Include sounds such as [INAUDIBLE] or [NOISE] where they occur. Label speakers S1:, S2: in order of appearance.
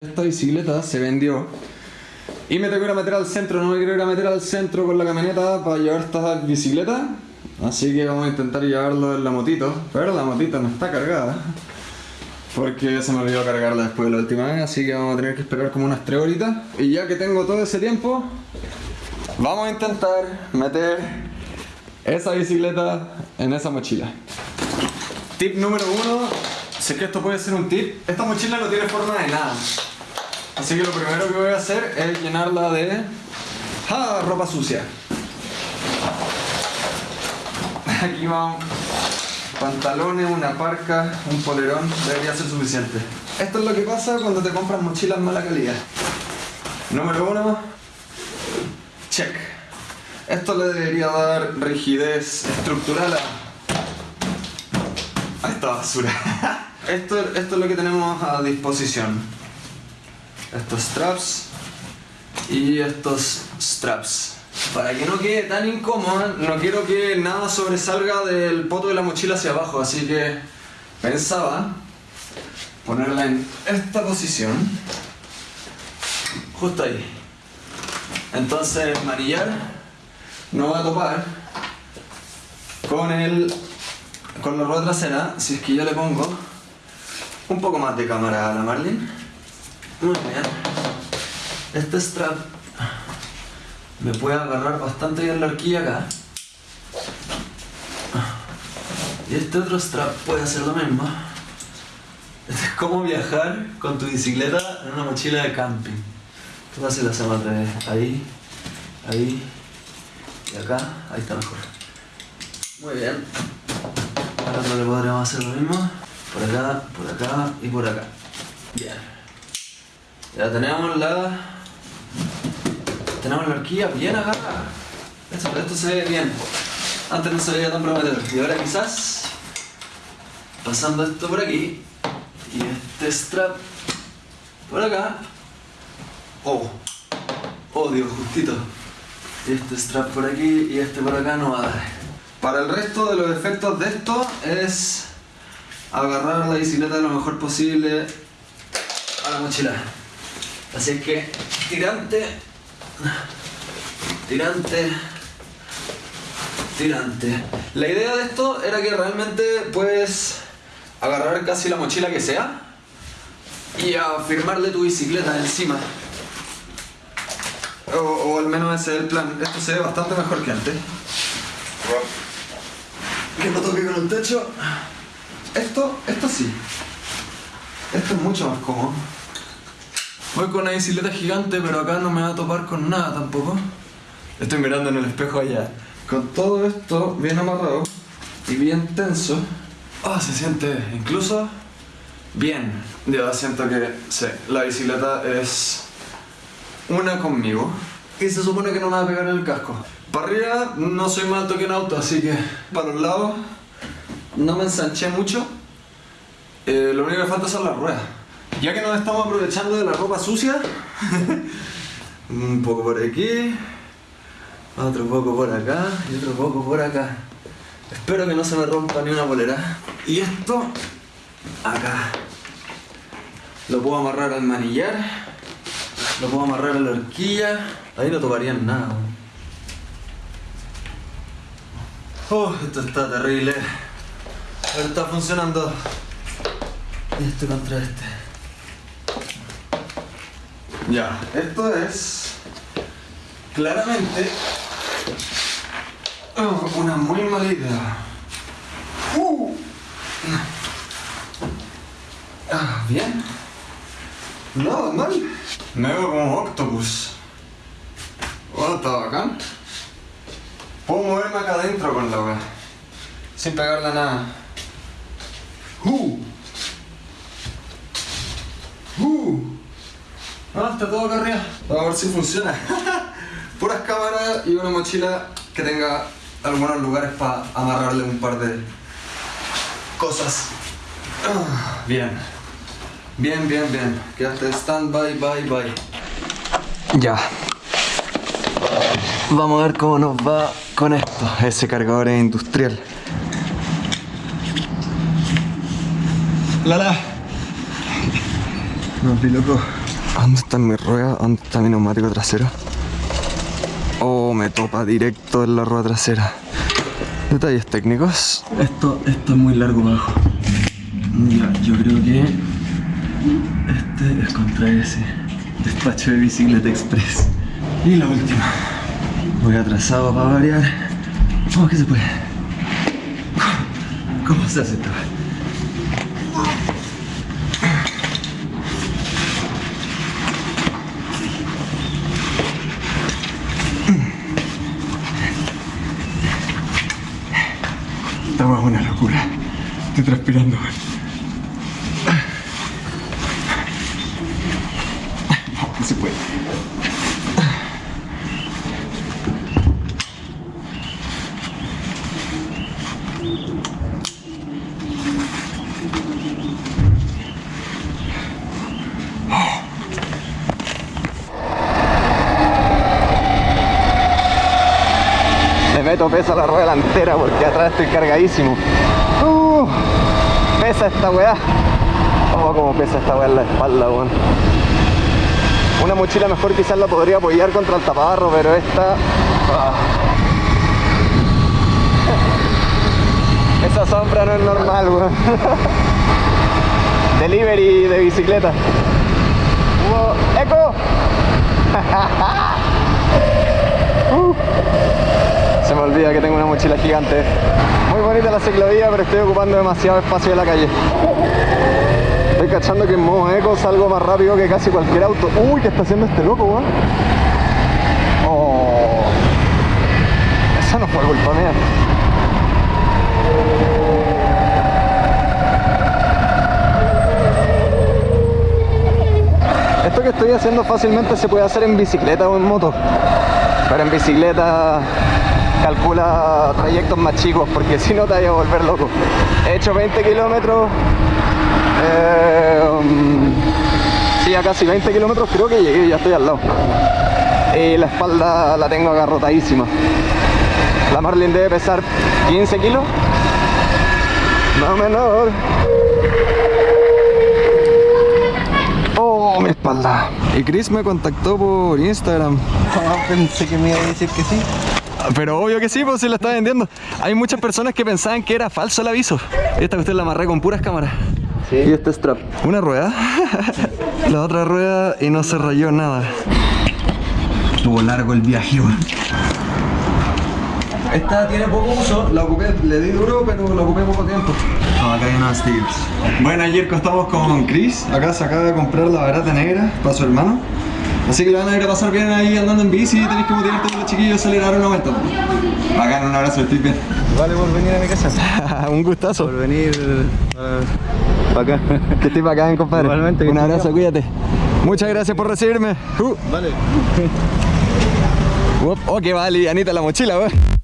S1: Esta bicicleta se vendió. Y me tengo que ir a meter al centro, no me quiero ir a meter al centro con la camioneta para llevar esta bicicleta. Así que vamos a intentar llevarlo en la motito, pero la motito no está cargada porque se me olvidó cargarla después de la última vez, así que vamos a tener que esperar como unas 3 horitas. Y ya que tengo todo ese tiempo vamos a intentar meter esa bicicleta en esa mochila. Tip número uno, sé que esto puede ser un tip, esta mochila no tiene forma de nada Así que lo primero que voy a hacer es llenarla de ¡Ah! ropa sucia. Aquí van pantalones, una parca, un polerón, debería ser suficiente. Esto es lo que pasa cuando te compras mochilas mala calidad. Número uno, check. Esto le debería dar rigidez estructural a, a esta basura. [LAUGHS] Esto, esto es lo que tenemos a disposición estos straps y estos straps. Para que no quede tan incómoda, no quiero que nada sobresalga del poto de la mochila hacia abajo, así que pensaba ponerla en esta posición, justo ahí. Entonces manillar no va a topar con el con la rueda trasera si es que yo le pongo un poco más de cámara a la Marlin muy bien. Este strap me puede agarrar bastante bien la horquilla acá. Y este otro strap puede hacer lo mismo. Este es como viajar con tu bicicleta en una mochila de camping. ¿Qué pasa si lo hacemos de ahí, ahí y acá? Ahí está mejor. Muy bien. Ahora le podremos hacer lo mismo. Por acá, por acá y por acá. Bien. Ya tenemos la... Tenemos la horquilla bien agarrada. Esto, esto se ve bien. Antes no se veía tan prometedor. Y ahora quizás... Pasando esto por aquí. Y este strap por acá. Oh. Oh Dios, justito. Este strap por aquí y este por acá no va a dar. Para el resto de los efectos de esto es agarrar la bicicleta lo mejor posible a la mochila. Así que tirante, tirante, tirante. La idea de esto era que realmente puedes agarrar casi la mochila que sea y afirmarle tu bicicleta encima. O, al menos ese es el plan. Esto se ve bastante mejor que antes. Que no toque con el techo. Esto, esto sí. Esto es mucho más cómodo. Voy con una bicicleta gigante, pero acá no me va a topar con nada tampoco. Estoy mirando en el espejo allá. Con todo esto bien amarrado y bien tenso, oh, se siente incluso bien. Ya siento que sí, la bicicleta es una conmigo. Y se supone que no me va a pegar el casco. Para arriba no soy más alto que en auto, así que para los lados no me ensanché mucho. Eh, lo único que falta son las ruedas. Ya que nos estamos aprovechando de la ropa sucia, [LAUGHS] un poco por aquí, otro poco por acá y otro poco por acá. Espero que no se me rompa ni una bolera. Y esto, acá. Lo puedo amarrar al manillar, lo puedo amarrar a la horquilla. Ahí no toparían nada. Oh, esto está terrible. Pero está funcionando. Esto contra este. Ya, esto es claramente una muy mala idea. Uh. Ah, bien. No, mal. Me veo como octopus. Oh, está bacán. Puedo moverme acá adentro con la wea. Sin pegarle nada. Uh. Uh. Ah, está todo acá arriba. Vamos a ver si funciona. [LAUGHS] Puras cámaras y una mochila que tenga algunos lugares para amarrarle un par de cosas. [SIGHS] Bien. Bien, bien, bien. Quedaste stand by, bye, bye. Ya. Vamos a ver cómo nos va con esto. Ese cargador es industrial. Lala. No, loco. ¿Dónde está mi rueda? ¿Dónde está mi neumático trasero? Oh, me topa directo en la rueda trasera. Detalles técnicos. Esto, esto es muy largo abajo. Ya, yo creo que este es contra ese. Despacho de bicicleta express. Y la última. Voy atrasado para variar. Vamos que se puede. ¿Cómo se hace esto? Estamos una locura. Estoy transpirando. Vamos que se puede. Meto peso a la rueda delantera porque atrás estoy cargadísimo. Uh, pesa esta weá. Oh, como pesa esta weá en la espalda, weón. Una mochila mejor quizás la podría apoyar contra el taparro, pero esta... ah. [LAUGHS] Esa sombra no es normal, weón. [LAUGHS] Delivery de bicicleta. ¡Eco! [LAUGHS] Uh. Se me olvida que tengo una mochila gigante. Muy bonita la ciclovía, pero estoy ocupando demasiado espacio de la calle. Estoy cachando que en modo eco salgo más rápido que casi cualquier auto. Uy, ¿qué está haciendo este loco, weón? Oh. Esa no fue culpa mía. Esto que estoy haciendo fácilmente se puede hacer en bicicleta o en moto. Pero en bicicleta calcula trayectos más chicos porque si no te vaya a volver loco. He hecho 20 kilómetros. eh, um, sí, a casi 20 kilómetros creo que llegué, ya estoy al lado. Y la espalda la tengo agarrotadísima. La Marlin debe pesar 15 kilos. No menor. Oh, mi espalda. Y Chris me contactó por Instagram. [LAUGHS]
S2: pensé que me iba a decir que sí.
S1: Pero obvio que sí, pues se la está vendiendo. Hay muchas personas que pensaban que era falso el aviso. Esta usted la amarré con puras cámaras.
S2: Sí.
S1: Y este strap. Una rueda. [LAUGHS] la otra rueda y no se rayó nada. Estuvo largo el viaje, weón. Esta tiene poco uso, la ocupé, le di duro, pero la ocupé poco tiempo. No, acá hay unos stickers. Bueno, ayer estamos con Chris. Acá se acaba de comprar la barata negra para su hermano. Así que le van a ir a pasar bien ahí andando en bici. Tenéis que motivarte con los chiquillos a salir a dar una vuelta. Bacán, un abrazo, estoy bien.
S2: Vale por venir a mi casa. [LAUGHS]
S1: un gustazo.
S2: Por venir para acá. [LAUGHS]
S1: Que estés bacán, compadre.
S2: Igualmente,
S1: Un abrazo, cuídate. Muchas gracias por recibirme. Uh.
S2: Vale. [LAUGHS]
S1: Oh, qué va livianita la mochila, weón.